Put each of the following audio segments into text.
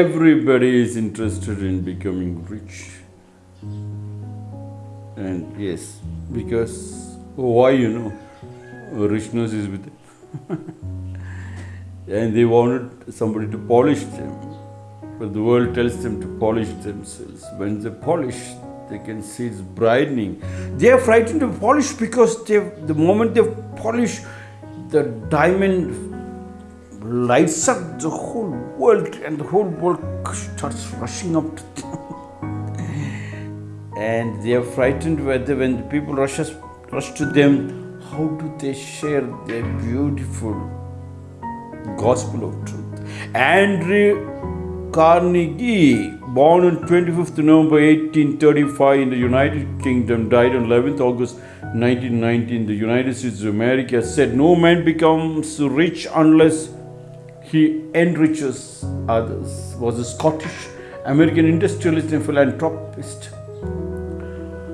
everybody is interested in becoming rich. And yes, because oh, why you know, richness is with them. and they wanted somebody to polish them. But the world tells them to polish themselves. When they polish, they can see it's brightening. They are frightened to polish because they, the moment they polish, the diamond lights up the whole world and the whole world starts rushing up to them. and they are frightened whether when the people rushes, rush to them, how do they share their beautiful gospel of truth? Andrew Carnegie, born on 25th November 1835 in the United Kingdom, died on 11th August 1919 in the United States of America, said, No man becomes rich unless he enriches others. Was a Scottish American industrialist and philanthropist.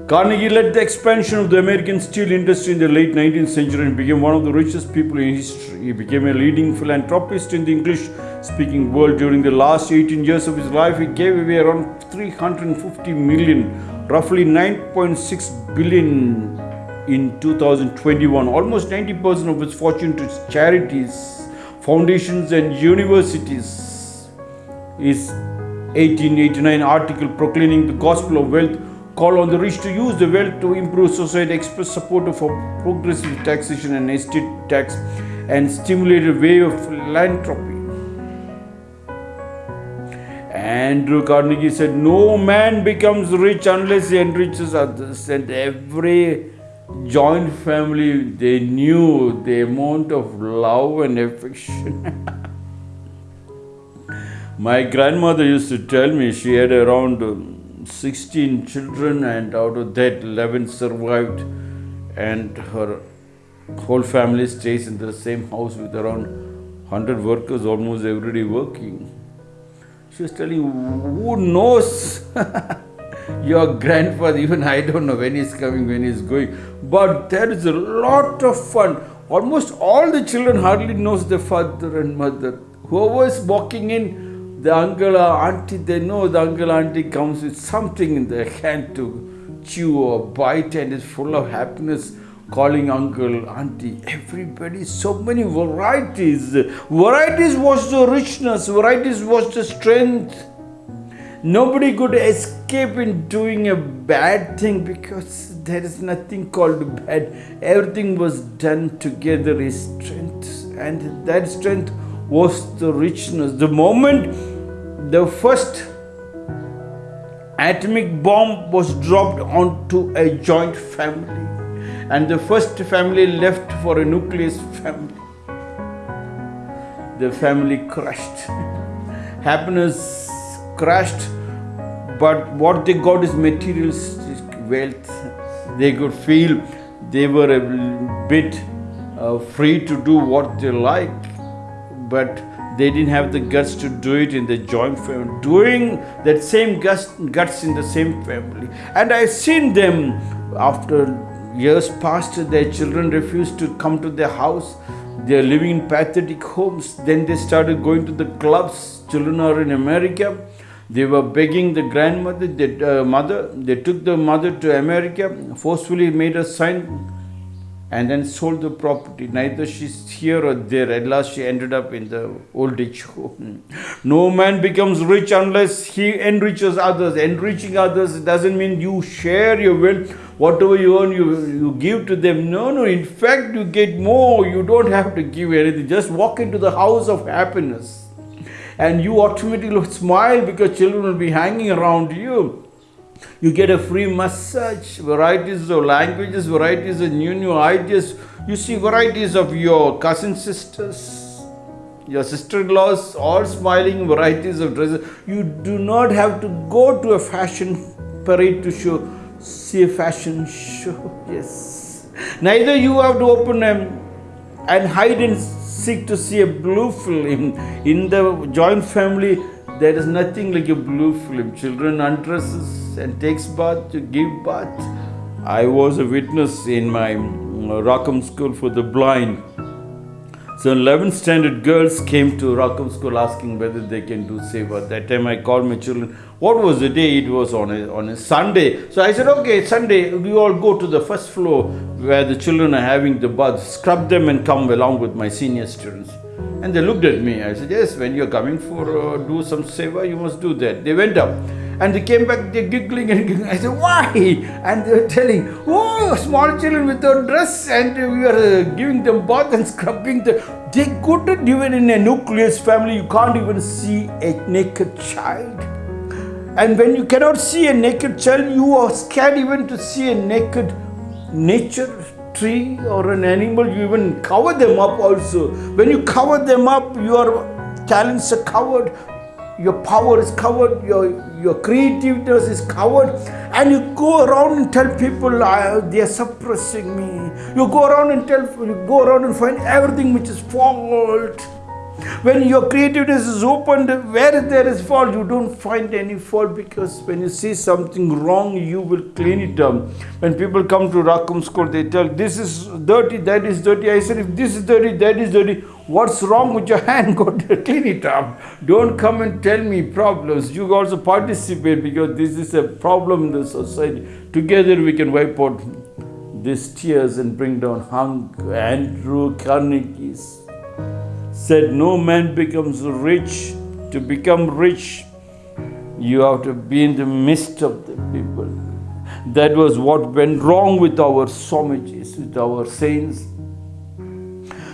Carnegie led the expansion of the American steel industry in the late 19th century and became one of the richest people in history. He became a leading philanthropist in the English speaking world. During the last 18 years of his life, he gave away around 350 million, roughly 9.6 billion in 2021, almost 90% of his fortune to charities, foundations, and universities. His 1889 article proclaiming the gospel of wealth call on the rich to use the wealth to improve society, express support for progressive taxation and estate tax, and stimulate a way of philanthropy. Andrew Carnegie said, No man becomes rich unless he enriches others. And every joint family, they knew the amount of love and affection. My grandmother used to tell me she had around um, 16 children, and out of that, 11 survived, and her whole family stays in the same house with around 100 workers, almost every day working. She was telling, who knows your grandfather, even I don't know when he's coming, when he's going. But there is a lot of fun. Almost all the children hardly knows their father and mother. Whoever is walking in, the uncle or auntie, they know the uncle auntie comes with something in their hand to chew or bite and is full of happiness calling uncle, auntie, everybody, so many varieties. Varieties was the richness, varieties was the strength. Nobody could escape in doing a bad thing because there is nothing called bad. Everything was done together is strength, and that strength was the richness. The moment the first atomic bomb was dropped onto a joint family, and the first family left for a nucleus family. The family crashed. Happiness crashed, but what they got is materialistic wealth. They could feel they were a bit uh, free to do what they like, but they didn't have the guts to do it in the joint family, doing that same guts, guts in the same family. And I've seen them after years passed, their children refused to come to their house. They are living in pathetic homes. Then they started going to the clubs. Children are in America. They were begging the grandmother, the uh, mother. They took the mother to America, forcefully made her sign, and then sold the property. Neither she's here or there. At last, she ended up in the old age home. No man becomes rich unless he enriches others. Enriching others doesn't mean you share your wealth. Whatever you earn, you, you give to them. No, no. In fact, you get more. You don't have to give anything. Just walk into the house of happiness. And you automatically smile because children will be hanging around you. You get a free massage, varieties of languages, varieties of new new ideas. You see varieties of your cousin sisters, your sister-in-laws, all smiling, varieties of dresses. You do not have to go to a fashion parade to show, see a fashion show. Yes. Neither you have to open them and hide and seek to see a blue film. In the joint family, there is nothing like a blue film. Children undresses and takes bath to give bath. I was a witness in my uh, Rockham School for the Blind. So 11th standard girls came to Rockham School asking whether they can do seva. That time I called my children. What was the day? It was on a, on a Sunday. So I said, okay, Sunday, we all go to the first floor where the children are having the bath, scrub them and come along with my senior students. And they looked at me. I said, yes, when you're coming for uh, do some seva, you must do that. They went up. And they came back, they're giggling and giggling. I said, why? And they were telling, oh, small children without dress, and we are uh, giving them bath and scrubbing them. They couldn't even in a nucleus family, you can't even see a naked child. And when you cannot see a naked child, you are scared even to see a naked nature tree or an animal. You even cover them up also. When you cover them up, your talents are covered your power is covered, your, your creativeness is covered, and you go around and tell people they are suppressing me. You go around and tell, you go around and find everything which is fault. When your creativeness is opened, where there is fault, you don't find any fault because when you see something wrong, you will clean it up. When people come to Rackham School, they tell, This is dirty, that is dirty. I said, If this is dirty, that is dirty, what's wrong with your hand? Go clean it up. Don't come and tell me problems. You also participate because this is a problem in the society. Together we can wipe out these tears and bring down hunger. Andrew Carnegie's said, No man becomes rich. To become rich, you have to be in the midst of the people. That was what went wrong with our Swamijis, with our saints.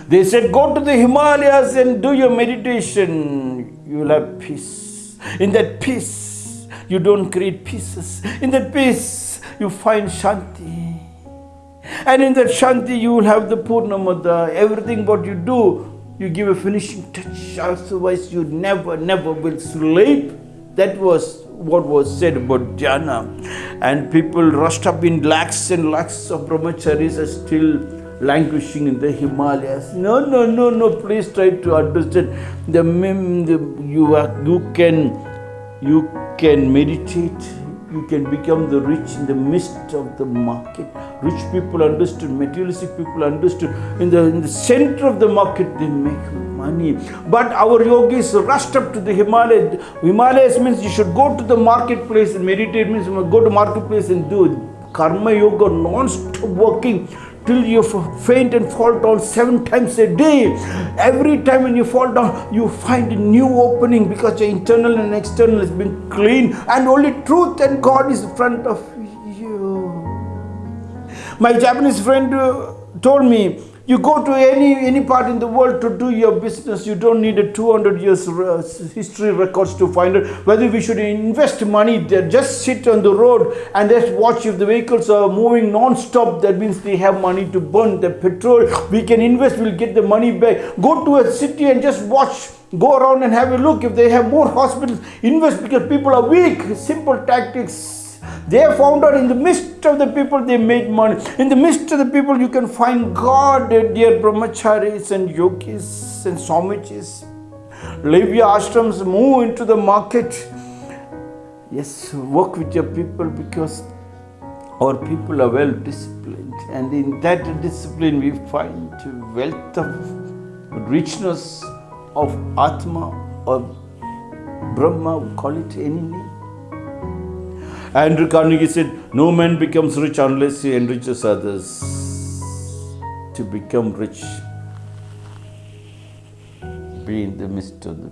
They said, Go to the Himalayas and do your meditation. You will have peace. In that peace, you don't create pieces. In that peace, you find Shanti. And in that Shanti, you will have the Purnamada. Everything what you do, you give a finishing touch, otherwise you never, never will sleep. That was what was said about jhana. And people rushed up in lakhs and lakhs of brahmacharis are still languishing in the Himalayas. No, no, no, no. Please try to understand. The, the you are, you can you can meditate you can become the rich in the midst of the market. Rich people understood, materialistic people understood. In the, in the center of the market, they make money. But our yogis rushed up to the Himalayas. Himalayas means you should go to the marketplace and meditate means you go to marketplace and do karma yoga, non-stop working till you faint and fall down seven times a day. Every time when you fall down, you find a new opening because your internal and external has been clean, and only truth and God is in front of you. My Japanese friend uh, told me you go to any any part in the world to do your business. You don't need a 200 years uh, history records to find out whether we should invest money there. Just sit on the road and just watch if the vehicles are moving non-stop. That means they have money to burn the petrol. We can invest. We'll get the money back. Go to a city and just watch go around and have a look if they have more hospitals invest because people are weak simple tactics they found out in the midst of the people they made money. In the midst of the people you can find God, dear brahmacharis and yogis and swamijis. Leave your ashrams, move into the market. Yes, work with your people because our people are well disciplined. And in that discipline we find wealth of richness of Atma or Brahma, we call it any name. Andrew Carnegie said, No man becomes rich unless he enriches others. To become rich, be in the midst of the